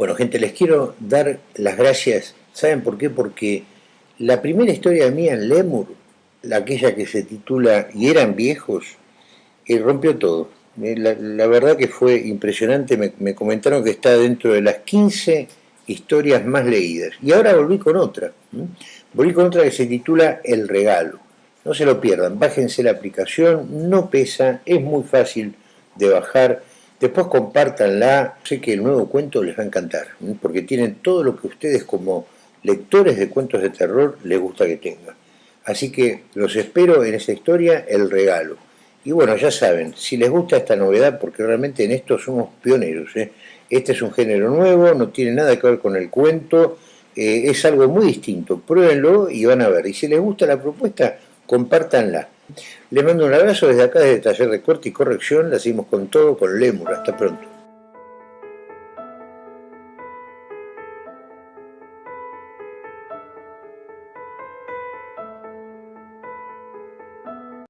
Bueno, gente, les quiero dar las gracias. ¿Saben por qué? Porque la primera historia mía en Lemur, aquella que se titula Y eran viejos, eh, rompió todo. Eh, la, verdad que fue impresionante, me, comentaron que está dentro de las 15 historias más leídas. Y ahora volví con otra. Volví con otra que se titula El regalo. No se lo pierdan, bájense la aplicación, no pesa, es muy fácil de bajar Después compártanla, sé que el nuevo cuento les va a encantar, porque tienen todo lo que ustedes como lectores de cuentos de terror les gusta que tengan. Así que los espero en esa historia, El Regalo. Y bueno, ya saben, si les gusta esta novedad, porque realmente en esto somos pioneros, ¿eh? este es un género nuevo, no tiene nada que ver con el cuento, eh, es algo muy distinto, pruébenlo y van a ver. Y si les gusta la propuesta, compártanla. Les mando un abrazo desde acá, desde Taller de Corte y Corrección. La seguimos con todo con Lemur. Hasta pronto.